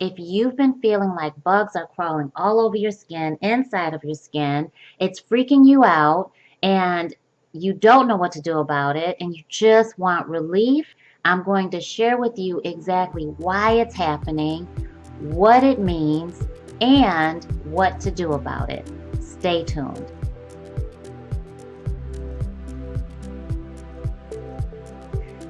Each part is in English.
if you've been feeling like bugs are crawling all over your skin, inside of your skin, it's freaking you out, and you don't know what to do about it, and you just want relief, I'm going to share with you exactly why it's happening, what it means, and what to do about it. Stay tuned.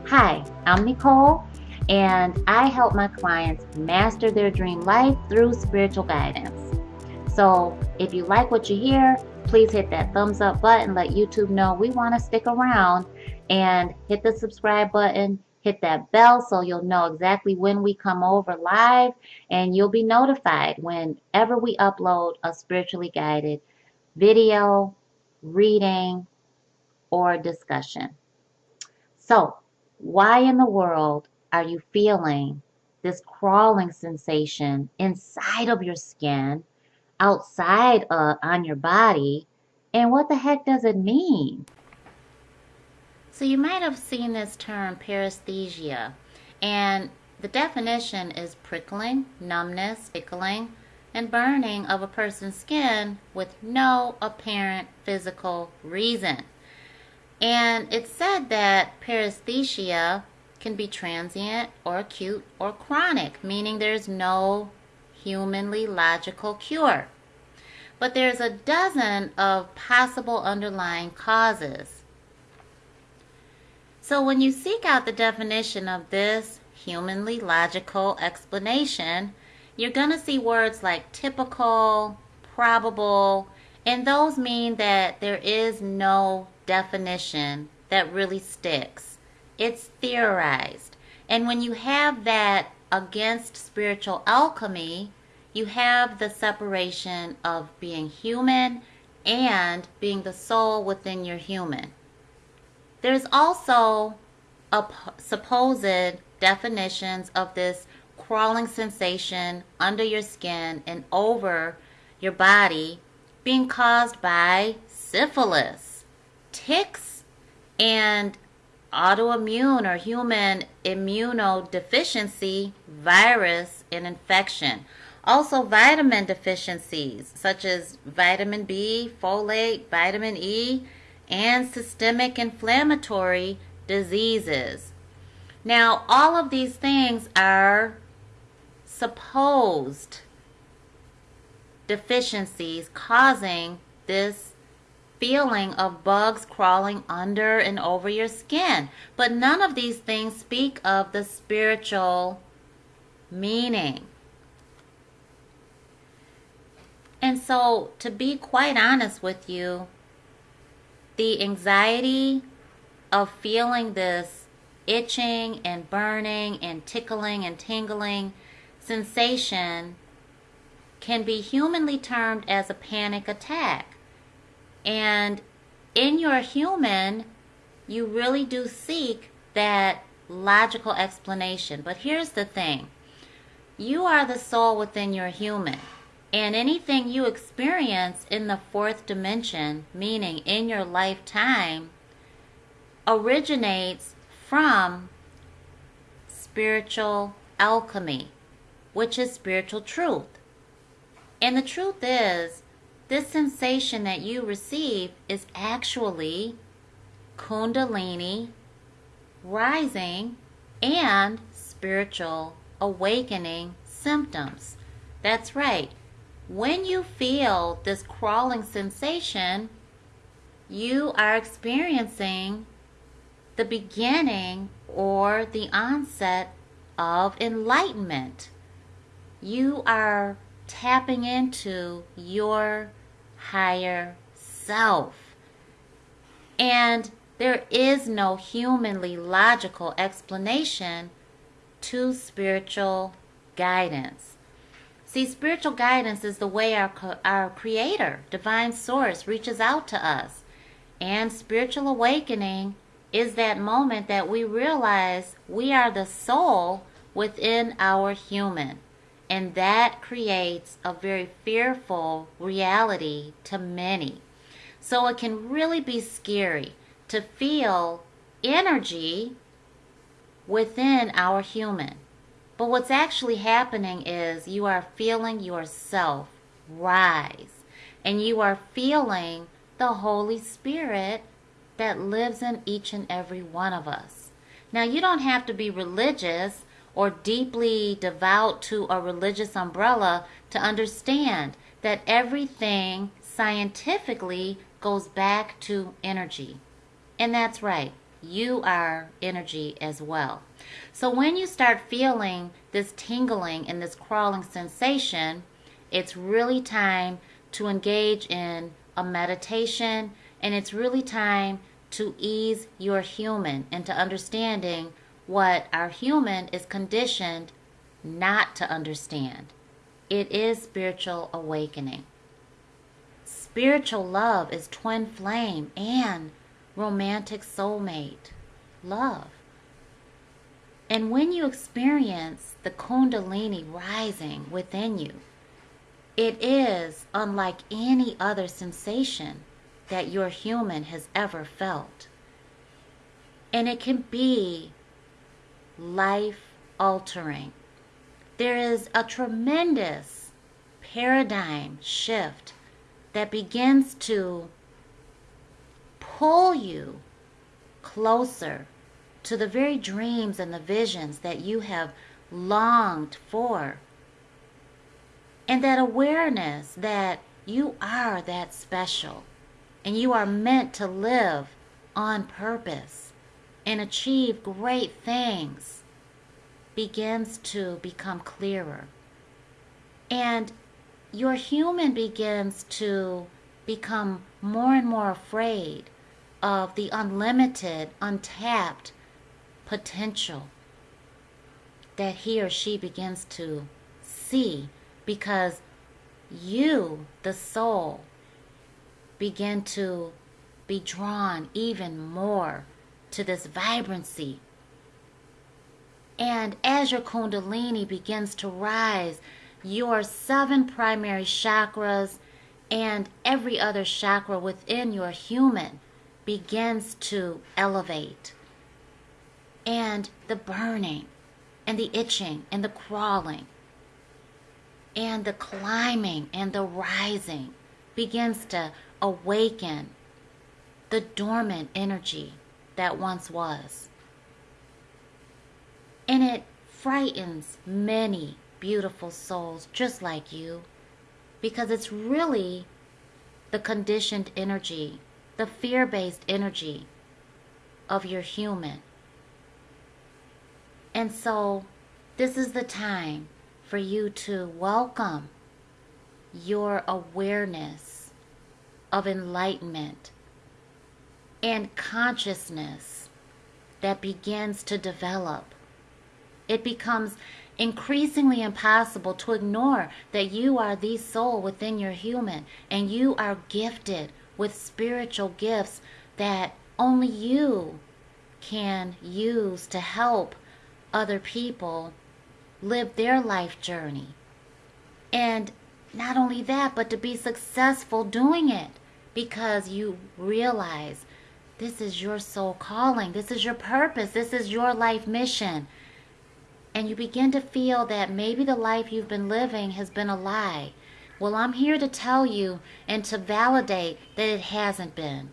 Hi, I'm Nicole, and I help my clients master their dream life through spiritual guidance. So, if you like what you hear, please hit that thumbs up button, let YouTube know we want to stick around, and hit the subscribe button, hit that bell so you'll know exactly when we come over live, and you'll be notified whenever we upload a spiritually guided video, reading, or discussion. So, why in the world are you feeling this crawling sensation inside of your skin, outside uh, on your body, and what the heck does it mean? So you might have seen this term paresthesia, and the definition is prickling, numbness, tickling, and burning of a person's skin with no apparent physical reason. And it said that paresthesia can be transient or acute or chronic, meaning there's no humanly logical cure. But there's a dozen of possible underlying causes. So when you seek out the definition of this humanly logical explanation, you're going to see words like typical, probable, and those mean that there is no definition that really sticks. It's theorized. And when you have that against spiritual alchemy, you have the separation of being human and being the soul within your human. There's also a supposed definitions of this crawling sensation under your skin and over your body being caused by syphilis, ticks, and autoimmune or human immunodeficiency, virus, and infection. Also, vitamin deficiencies such as vitamin B, folate, vitamin E, and systemic inflammatory diseases. Now, all of these things are supposed deficiencies causing this feeling of bugs crawling under and over your skin. But none of these things speak of the spiritual meaning. And so, to be quite honest with you, the anxiety of feeling this itching and burning and tickling and tingling sensation can be humanly termed as a panic attack. And in your human, you really do seek that logical explanation. But here's the thing you are the soul within your human. And anything you experience in the fourth dimension, meaning in your lifetime, originates from spiritual alchemy, which is spiritual truth. And the truth is, this sensation that you receive is actually Kundalini rising and spiritual awakening symptoms. That's right. When you feel this crawling sensation, you are experiencing the beginning or the onset of enlightenment. You are tapping into your higher self. And there is no humanly logical explanation to spiritual guidance. See, spiritual guidance is the way our, our Creator, Divine Source, reaches out to us. And spiritual awakening is that moment that we realize we are the soul within our human. And that creates a very fearful reality to many. So it can really be scary to feel energy within our human. But what's actually happening is you are feeling yourself rise and you are feeling the Holy Spirit that lives in each and every one of us. Now, you don't have to be religious or deeply devout to a religious umbrella to understand that everything scientifically goes back to energy. And that's right, you are energy as well. So when you start feeling this tingling and this crawling sensation, it's really time to engage in a meditation and it's really time to ease your human into understanding what our human is conditioned not to understand. It is spiritual awakening. Spiritual love is twin flame and romantic soulmate love. And when you experience the Kundalini rising within you, it is unlike any other sensation that your human has ever felt. And it can be life altering. There is a tremendous paradigm shift that begins to pull you closer to the very dreams and the visions that you have longed for. And that awareness that you are that special and you are meant to live on purpose and achieve great things begins to become clearer. And your human begins to become more and more afraid of the unlimited, untapped potential that he or she begins to see because you, the soul, begin to be drawn even more to this vibrancy. And as your Kundalini begins to rise, your seven primary chakras and every other chakra within your human begins to elevate. And the burning, and the itching, and the crawling, and the climbing, and the rising begins to awaken the dormant energy that once was. And it frightens many beautiful souls just like you because it's really the conditioned energy, the fear based energy of your human. And so, this is the time for you to welcome your awareness of enlightenment and consciousness that begins to develop. It becomes increasingly impossible to ignore that you are the soul within your human and you are gifted with spiritual gifts that only you can use to help other people live their life journey. And not only that, but to be successful doing it because you realize this is your soul calling, this is your purpose, this is your life mission and you begin to feel that maybe the life you've been living has been a lie. Well, I'm here to tell you and to validate that it hasn't been.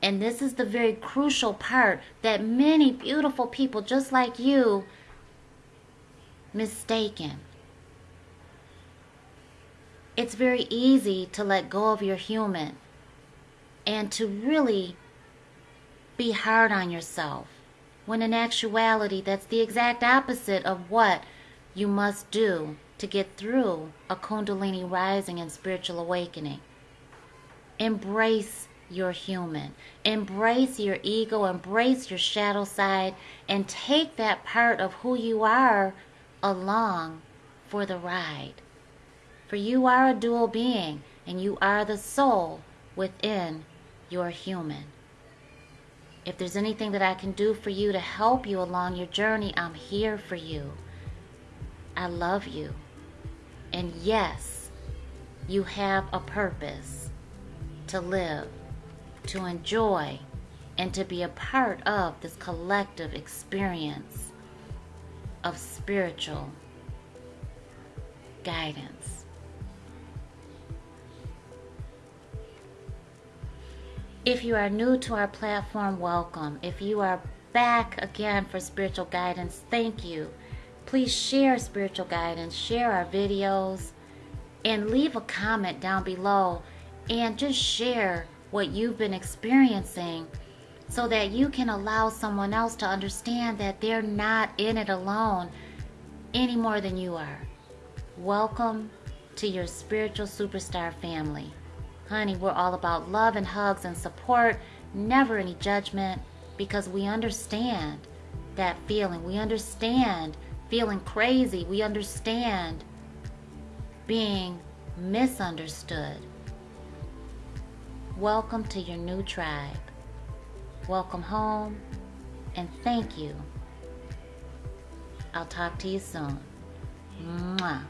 And this is the very crucial part that many beautiful people just like you mistaken. It's very easy to let go of your human and to really be hard on yourself when in actuality that's the exact opposite of what you must do to get through a Kundalini rising and spiritual awakening. Embrace your human. Embrace your ego, embrace your shadow side, and take that part of who you are along for the ride. For you are a dual being, and you are the soul within your human. If there's anything that I can do for you to help you along your journey, I'm here for you. I love you. And yes, you have a purpose to live, to enjoy, and to be a part of this collective experience. of spiritual guidance. If you are new to our platform, welcome. If you are back again for spiritual guidance, thank you. Please share spiritual guidance, share our videos, and leave a comment down below and just share what you've been experiencing so that you can allow someone else to understand that they're not in it alone any more than you are. Welcome to your spiritual superstar family. Honey, we're all about love and hugs and support, never any judgment, because we understand that feeling. We understand feeling crazy. We understand being misunderstood. Welcome to your new tribe. Welcome home and thank you. I'll talk to you soon. Mwah.